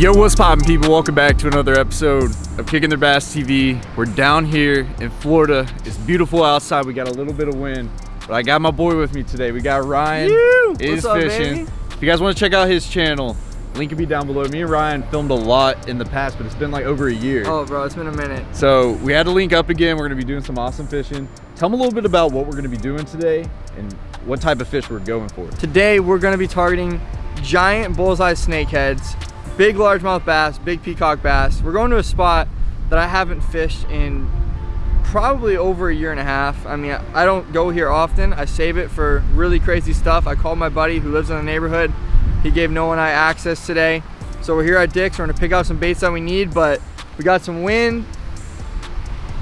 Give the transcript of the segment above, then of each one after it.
Yo, what's poppin' people? Welcome back to another episode of Kicking Their Bass TV. We're down here in Florida. It's beautiful outside. We got a little bit of wind, but I got my boy with me today. We got Ryan Yoo! is up, fishing. baby? If you guys want to check out his channel, link will be down below. Me and Ryan filmed a lot in the past, but it's been like over a year. Oh, bro, it's been a minute. So we had to link up again. We're gonna be doing some awesome fishing. Tell them a little bit about what we're gonna be doing today and what type of fish we're going for. Today, we're gonna be targeting giant bullseye snakeheads, big largemouth bass, big peacock bass. We're going to a spot that I haven't fished in probably over a year and a half. I mean, I don't go here often. I save it for really crazy stuff. I called my buddy who lives in the neighborhood. He gave Noah and I access today. So we're here at Dick's. We're gonna pick out some baits that we need, but we got some wind,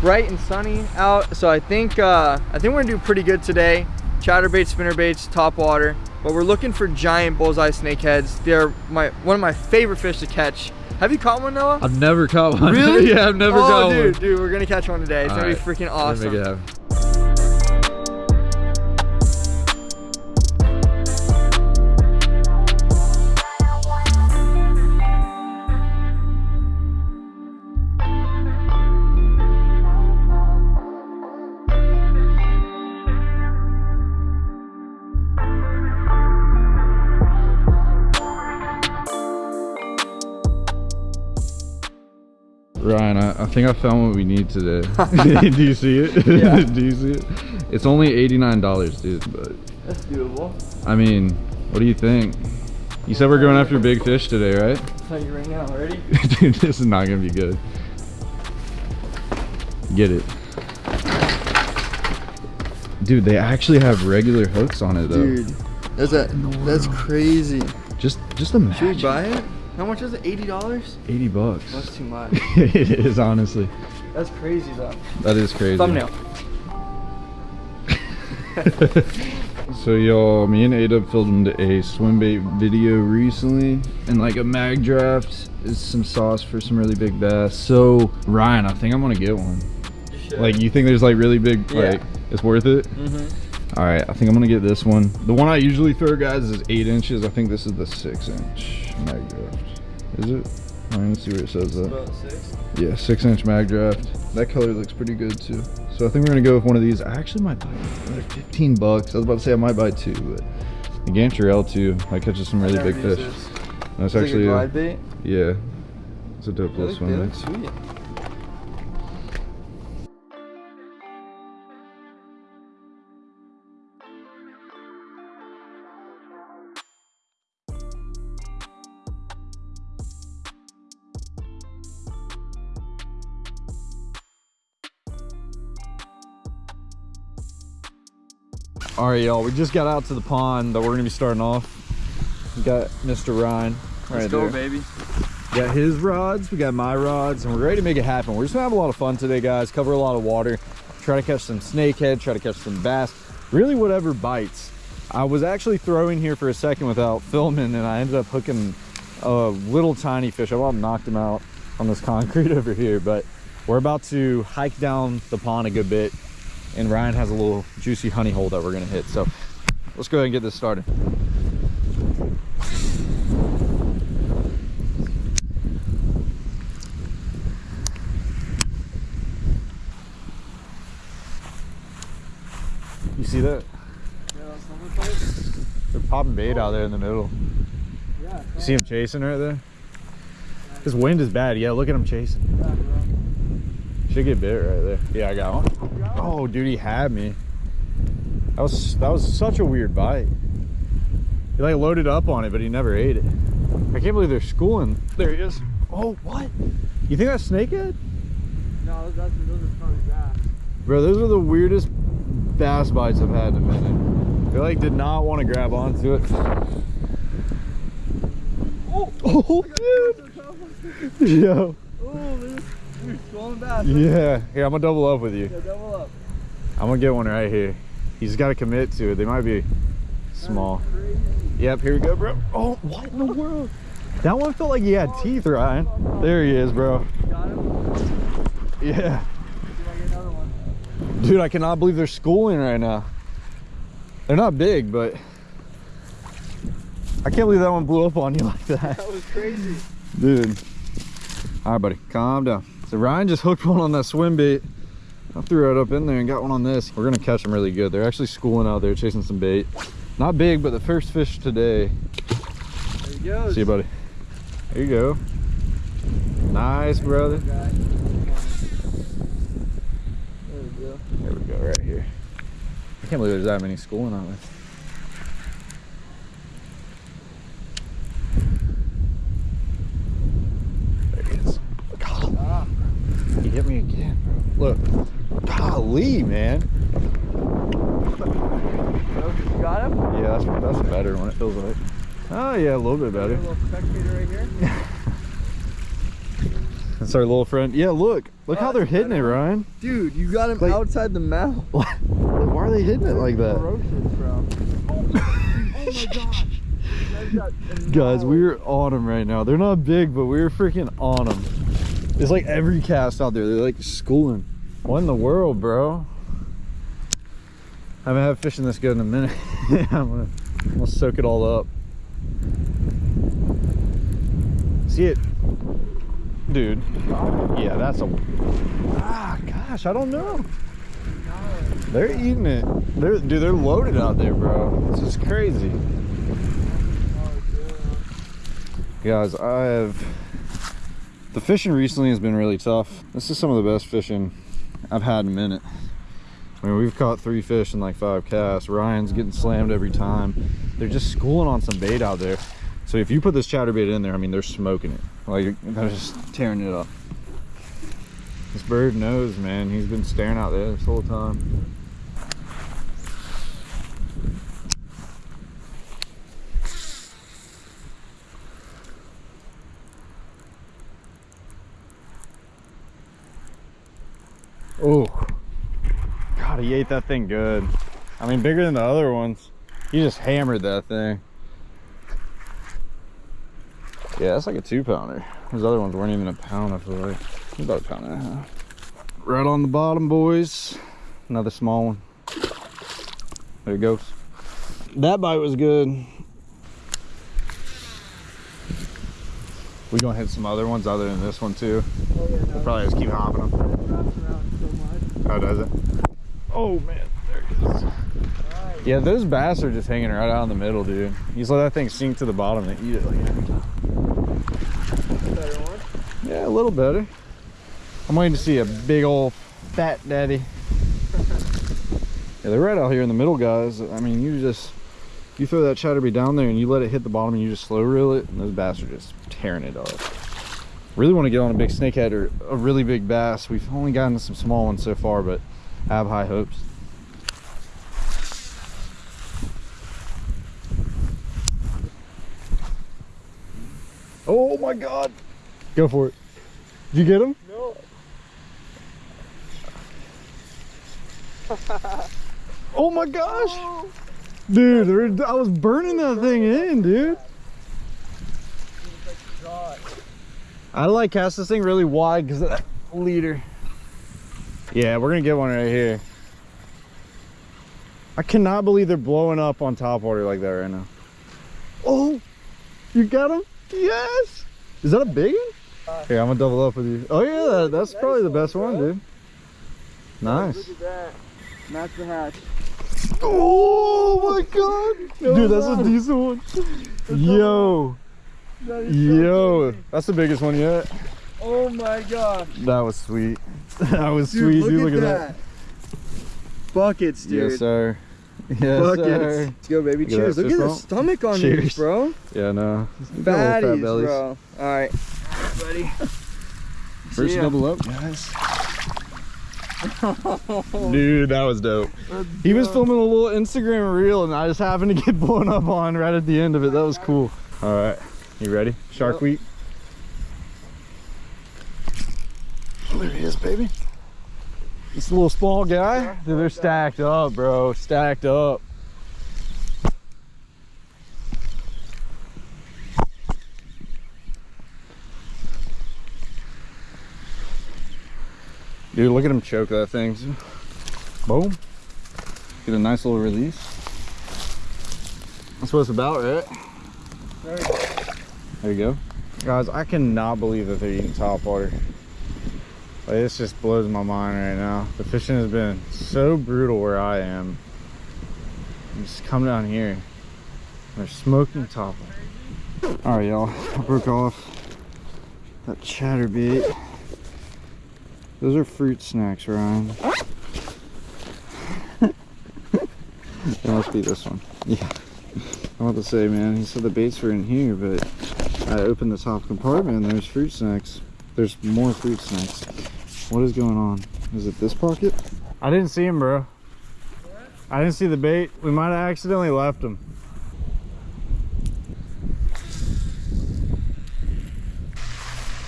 bright and sunny out. So I think uh, I think we're gonna do pretty good today. Chatterbaits, spinnerbaits, top water. But we're looking for giant bullseye snakeheads. They're my one of my favorite fish to catch. Have you caught one, Noah? I've never caught one. Really? yeah, I've never oh, caught dude, one. dude, dude, we're gonna catch one today. It's gonna be Alright, freaking awesome. I, I think I found what we need today. Do you see it? Yeah. Do you see it? It's only $89, dude, but That's doable. I mean, what do you think? You said we're going after big fish today, right? I'll tell you right now. Ready? dude, this is not gonna be good. Get it. Dude, they actually have regular hooks on it though. Dude, that's a that's crazy. Just just imagine. Should we buy it? How much is it? Eighty dollars? 80 bucks. That's too much. it is honestly. That's crazy though. That is crazy. Thumbnail. So y'all, me and Ada filmed a swim bait video recently, and like a Magdraft is some sauce for some really big bass. So Ryan, I think I'm gonna get one. Like you think there's like really big, Yeah. like it's worth it? Mm-hmm. All right, I think I'm gonna get this one. The one I usually throw, guys, is eight inches. I think this is the six inch Magdraft. Is it? All right, let's see where it says that. Six. Yeah, six inch Magdraft. That color looks pretty good too. So I think we're gonna go with one of these. I actually might buy another 15 bucks. I was about to say I might buy two, but the Gancher L2 might catch us some really big fish. That's actually, a a- glide bait. yeah, it's a dope little swim bait. All right, y'all. We just got out to the pond that we're gonna be starting off. We got Mr. Ryan right Let's go, there. baby. Got his rods, we got my rods, and we're ready to make it happen. We're just gonna have a lot of fun today, guys. Cover a lot of water, try to catch some snakehead, try to catch some bass, really whatever bites. I was actually throwing here for a second without filming, and I ended up hooking a little tiny fish. I about knocked him out on this concrete over here, but we're about to hike down the pond a good bit, and Ryan has a little juicy honey hole that we're gonna hit. So let's go ahead and get this started. You see that? They're popping bait out there in the middle. You see him chasing right there? This wind is bad. Yeah, look at him chasing. Should get bit right there. Yeah, I got one. Oh, dude, he had me. That was that was such a weird bite. He like loaded up on it, but he never ate it. I can't believe they're schooling. There he is. Oh, what? You think that's snakehead? No, that's, those are probably bass. Bro, those are the weirdest bass bites I've had in a minute. They like did not want to grab onto it. Oh, Oh, dude. Yo. Swollen. Yeah. Here, I'm gonna double up with you. Yeah, double up. I'm gonna get one right here. He's got to commit to it. They might be small. Yep, here we go, bro. Oh, what in the world? That one felt like he had teeth, Ryan. There he is, bro. Got him. Yeah. See I get another one. Dude, I cannot believe they're schooling right now. They're not big, but I can't believe that one blew up on you like that. That was crazy. Dude. All right, buddy, calm down. So Ryan just hooked one on that swim bait. I threw it up in there and got one on this. We're gonna catch them really good. They're actually schooling out there, chasing some bait. Not big, but the first fish today. There he goes. See you, buddy. There you go. Nice, brother. There we go. There we go, right here. I can't believe there's that many schooling out there. There he is. God, Ah, he hit me again, bro. Look. Golly, man. you got him? Yeah, that's, that's better when it feels like. Oh, yeah, a little bit better. little right. That's our little friend. Yeah, look. Look Oh, how they're hitting it. Ryan. Dude, you got him Like- outside the mouth. Why are they hitting it like that? Oh my oh gosh. Guys, we're on them right now. They're not big, but we're freaking on them. It's like every cast out there. They're like schooling. What in the world, bro? I haven't had fishing this good in a minute. I'm, gonna, I'm gonna soak it all up. See it? Dude. Yeah, that's a... Ah, gosh, I don't know. They're eating it. They're, dude, they're loaded out there, bro. This is crazy. Guys, I have the fishing recently has been really tough. This is some of the best fishing I've had in a minute. I mean, we've caught three fish in like five casts. Ryan's getting slammed every time. They're just schooling on some bait out there. So if you put this chatterbait in there, I mean, they're smoking it. Like, they're just tearing it up. This bird knows, man. He's been staring out there this whole time. Oh, God, he ate that thing good. I mean, bigger than the other ones. He just hammered that thing. Yeah, that's like a two pounder. Those other ones weren't even a pound, I feel like. About a pound and a half. Right on the bottom, boys. Another small one. There it goes. That bite was good. We gonna hit some other ones other than this one too. Oh, yeah, no, Probably just keep hopping them. How does it? Oh man, there it is. Right. Yeah, those bass are just hanging right out in the middle, dude. You just let that thing sink to the bottom and eat it like every time. Better one. Yeah, a little better. I'm waiting to see a big old fat daddy. Yeah, they're right out here in the middle, guys. I mean, you just you throw that chatterbait down there and you let it hit the bottom and you just slow reel it, and those bass are just tearing it up. Really want to get on a big snakehead or a really big bass. We've only gotten some small ones so far, but I have high hopes. Oh my god! Go for it. Did you get him? No. Oh my gosh! Dude, I was burning that thing in, dude. I like cast this thing really wide because of that leader. Yeah, we're gonna get one right here. I cannot believe they're blowing up on top water like that right now. Oh, you got him? Yes. Is that a big one? Here, I'm gonna double up with you. Oh yeah, that, that's probably the best one, dude. Nice. Look at that. Match the hatch. Oh my god! Dude, that's a decent one. Yo, That so yo, big. that's the biggest one yet. Oh my gosh. That was sweet. That was Dude, sweet, look, dude. at, Look at that. that. Buckets, dude. Yes, sir. Yes, Buckets. sir. Let's go, baby. Look Cheers. Look at the stomach on Cheers. these, bro. Yeah, no. Little fat Fatties, bro. All right, buddy. First double up, guys. Dude, that was dope. He was filming a little Instagram reel, and I just happened to get blown up on right at the end of it. That was cool. All right, you ready? Shark Yep. Week. There he is, baby. This little small guy. Dude, they're stacked up, bro. Stacked up. Dude, look at him choke that thing. Boom. Get a nice little release. That's what it's about, right? There you go. Guys, I cannot believe that they're eating top water. Like, this just blows my mind right now. The fishing has been so brutal where I am. You just come down here. They're smoking top. All right, y'all. I broke off that chatterbait. Those are fruit snacks, Ryan. it must be this one. Yeah. I want to say, man, he said the baits were in here, but I opened the top compartment and there's fruit snacks. There's more fruit snacks. What is going on? Is it this pocket? I didn't see him, bro. I didn't see the bait. We might have accidentally left him.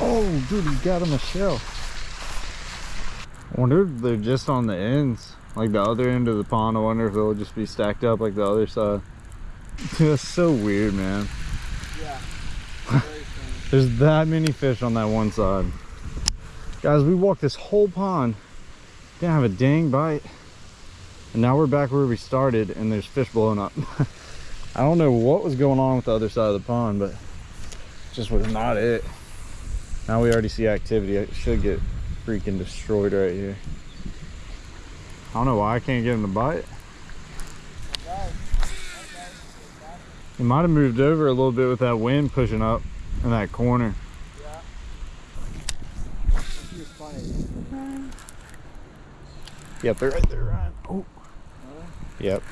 Oh, dude, he got him a shell. I wonder if they're just on the ends, like the other end of the pond. I wonder if they'll just be stacked up like the other side. Dude, that's so weird, man. There's that many fish on that one side. Guys, we walked this whole pond, didn't have a dang bite. And now we're back where we started and there's fish blowing up. I don't know what was going on with the other side of the pond, but just was not it. Now we already see activity. It should get freaking destroyed right here. I don't know why I can't get him to bite. He might have moved over a little bit with that wind pushing up in that corner. Funny. Yep, they're right there, Ryan. Oh. Yep.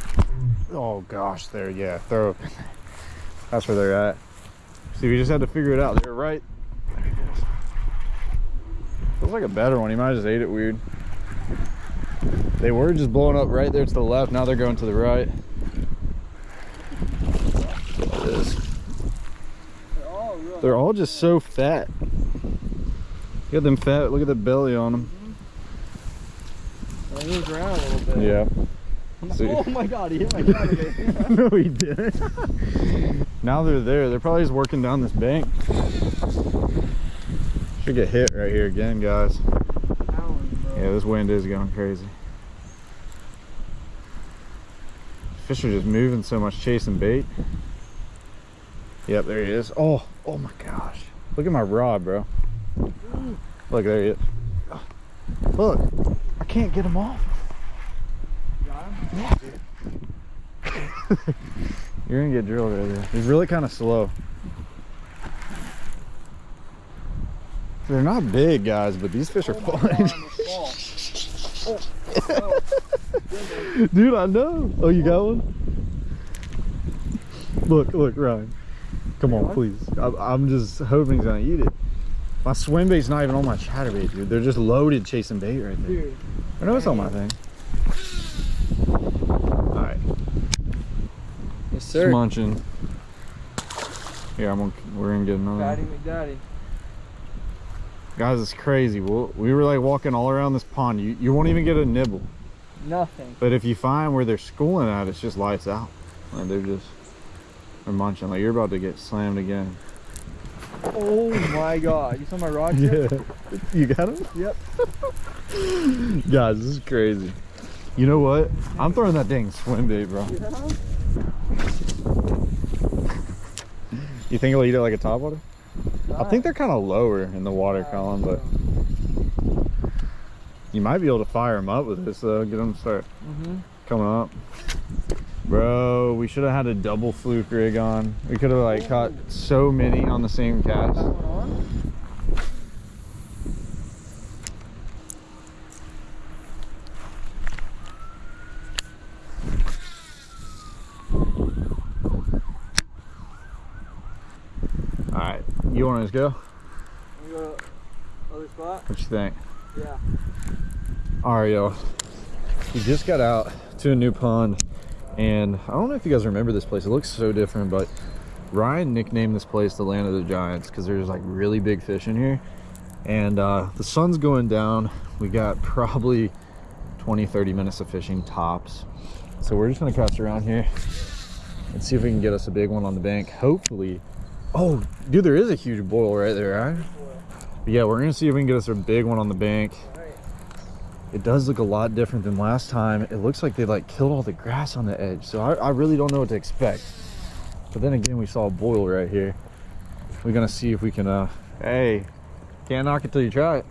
Oh gosh, there, yeah, throw up in there. That's where they're at. See, we just had to figure it out. They're right. There it is. Feels like a better one. He might have just ate it weird. They were just blowing up right there to the left. Now they're going to the right. Look at this. They're all real. They're all just so fat. Look at them fat. Look at the belly on them. They moved around a little bit. Yeah. See. Oh my god, he hit my no, he didn't. now they're there. They're probably just working down this bank. Should get hit right here again, guys. Yeah, this wind is going crazy. Fish are just moving so much, chasing bait. Yep, there he is. Oh, oh my gosh. Look at my rod, bro. Look, there he is. Look, I can't get him off. You're gonna get drilled right there. He's really kind of slow. They're not big, guys, but these fish are fun. Dude, I know. Oh, you got one? Look, look, Ryan. Come on, please. I, I'm just hoping he's gonna eat it. My swim bait's not even on my chatterbait, dude. They're just loaded chasing bait right there. Dude, I know it's on my thing. All right. yes sir. munching. Here, I'm gonna, we're gonna get another. Daddy one. McDaddy. Guys, it's crazy. We'll, we were like walking all around this pond. You, you won't even get a nibble. Nothing. But if you find where they're schooling at, it's just lights out. Like they're just, they're munching. Like you're about to get slammed again. Oh my god. You saw my rod? Yeah. You got him? Yep. Guys, this is crazy. You know what? I'm throwing that dang swim bait, bro. You think he'll eat it like a topwater? I think they're kind of lower in the water column, but you might be able to fire them up with this though. Get them to start Mm-hmm. coming up. Bro, we should have had a double fluke rig on. We could have like caught so many on the same cast. All right, you want to go? Go to other spot? What you think? Yeah. Yo. We just got out to a new pond, and I don't know if you guys remember this place. It looks so different, but Ryan nicknamed this place the Land of the Giants because there's like really big fish in here. And uh, the sun's going down. We got probably 20, 30 minutes of fishing tops. So we're just gonna cast around here and see if we can get us a big one on the bank. Hopefully. Oh, dude, there is a huge boil right there, right? But yeah, we're gonna see if we can get us a big one on the bank. It does look a lot different than last time. It looks like they like killed all the grass on the edge. So I, I really don't know what to expect. But then again, we saw a boil right here. we're gonna see if we can uh hey can't knock it till you try it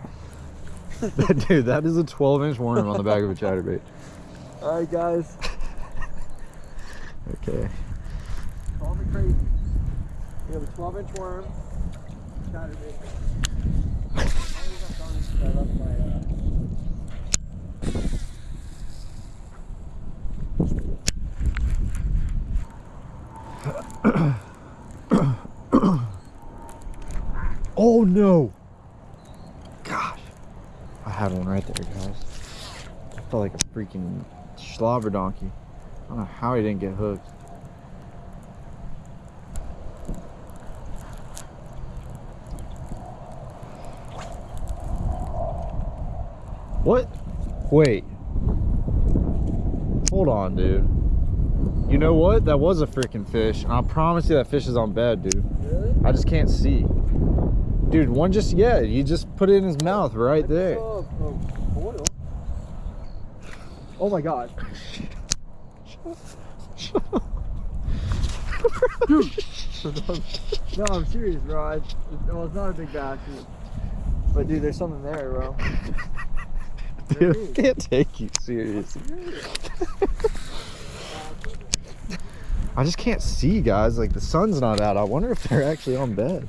dude that is a 12 inch worm on the back of a chatterbait All right, guys. okay Call me crazy. We have a 12 inch worm. Chatterbait. oh no gosh i had one right there guys i felt like a freaking slobber donkey i don't know how he didn't get hooked What? Wait. Hold on, dude. You know what? That was a freaking fish. I promise you that fish is on bed, dude. Really? I just can't see. Dude, one just, yeah, you just put it in his mouth right there. Oh, oh. Oh my god. Dude. no, I'm serious, bro. I, well, it's not a big bass. But dude, there's something there, bro. Dude, I can't take you seriously. I just can't see, guys. Like, the sun's not out. I wonder if they're actually on bed.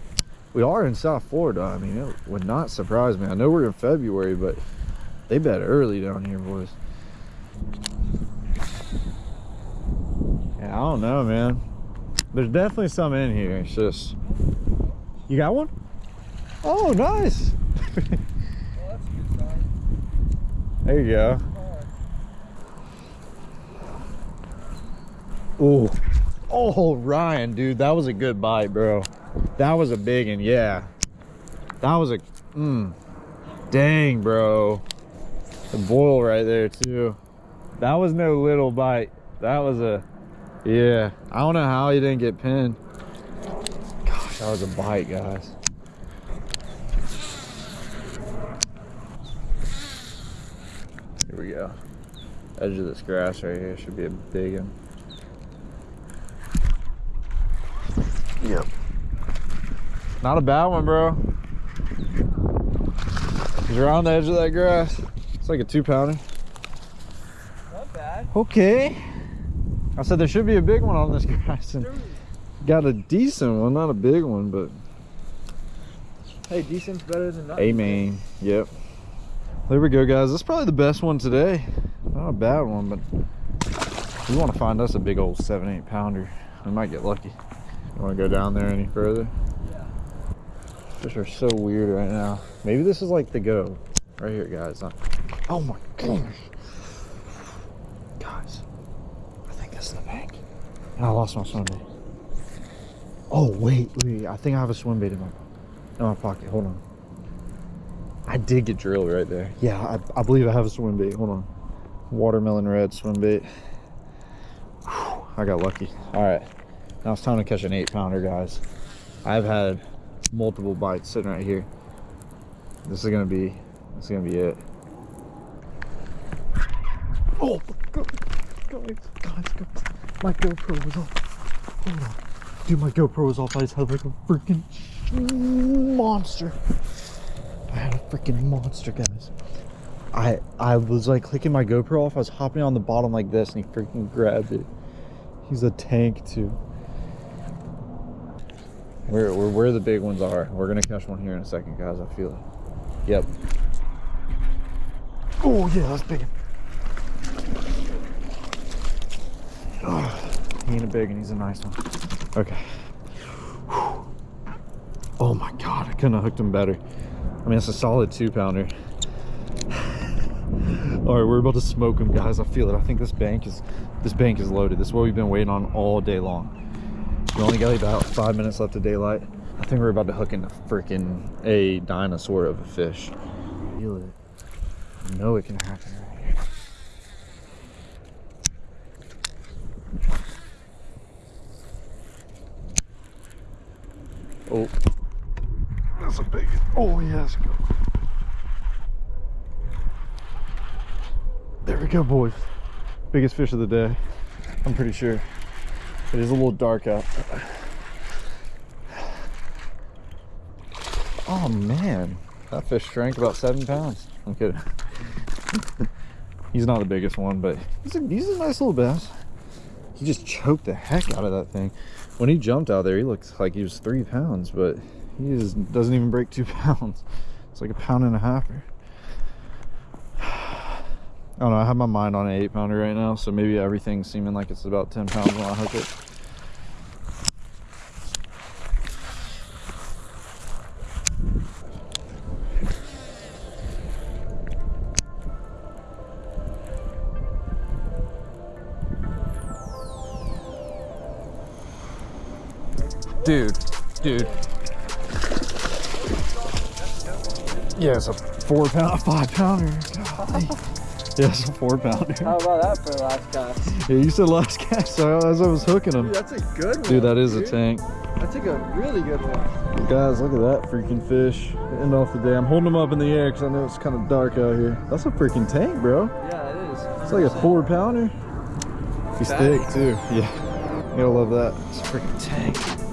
We are in South Florida. I mean, it would not surprise me. I know we're in February, but they bed early down here, boys. Yeah, I don't know, man. There's definitely some in here. It's just... You got one? Oh, nice. There you go. Ooh. Oh, Ryan, dude, that was a good bite, bro. That was a big one, yeah. That was a, mm. Dang, bro. The boil right there, too. That was no little bite. That was a, yeah. I don't know how he didn't get pinned. Gosh, that was a bite, guys. Here we go. Edge of this grass right here should be a big one. Not a bad one, bro. He's around the edge of that grass. It's like a two pounder. Not bad. Okay. I said there should be a big one on this grass and got a decent one, not a big one, but Hey, decent's better than nothing. Amen. Yep. There we go, guys. That's probably the best one today. Not a bad one, but we want to find us a big old seven, eight pounder. We might get lucky. You want to go down there any further? Fish are so weird right now. Maybe this is like the go. Right here, guys. Oh my gosh. Guys, I think this is the bank. And I lost my swim bait. Oh, wait, wait. I think I have a swim bait in my, in my pocket. Hold on. I did get drilled right there. Yeah, I, I believe I have a swim bait. Hold on. Watermelon red swim bait. Whew, I got lucky. All right. Now it's time to catch an eight pounder, guys. I've had multiple bites sitting right here. This is gonna be, this is gonna be it. Oh my guys, guys, guys, my GoPro was off. Oh, Hold on, dude, my GoPro was off. I just had like a freaking monster. I had a freaking monster, guys. I I was like clicking my GoPro off. I was hopping on the bottom like this, and he freaking grabbed it. He's a tank too. Where, where, where the big ones are. We're gonna catch one here in a second, guys. I feel it. Yep. Oh yeah, that's big. Oh, he ain't a big and he's a nice one. Okay. Whew. Oh my god, I couldn't have hooked him better. I mean, it's a solid two pounder. All right, we're about to smoke him, guys. I feel it. I think this bank is this bank is loaded. This is what we've been waiting on all day long. We only got about five minutes left of daylight. I think we're about to hook into freaking a dinosaur of a fish. Feel it. I know it can happen right here. Oh, that's a big. Oh yes, go. There we go, boys. Biggest fish of the day. I'm pretty sure. It is a little dark out. Oh man, that fish shrank about seven pounds. I'm kidding. he's not the biggest one, but he's a, he's a nice little bass. He just choked the heck out of that thing. When he jumped out there, he looked like he was three pounds, but he just doesn't even break two pounds. It's like a pound and a half. I don't know. I have my mind on an eight pounder right now, so maybe everything's seeming like it's about 10 pounds when I hook it. Dude, dude. Yeah, it's a four pound, five pounder. Golly. Yeah, it's a four pounder. How about that for the last cast? Yeah, you said last cast so as I was hooking them. Dude, that's a good one. Dude, that is a tank. That's like a really good one. Guys, look at that freaking fish. End off the day. I'm holding them up in the air because I know it's kind of dark out here. That's a freaking tank, bro. Yeah, it is. It's like a four pounder. He's thick too. Yeah. You'll love that. It's a freaking tank.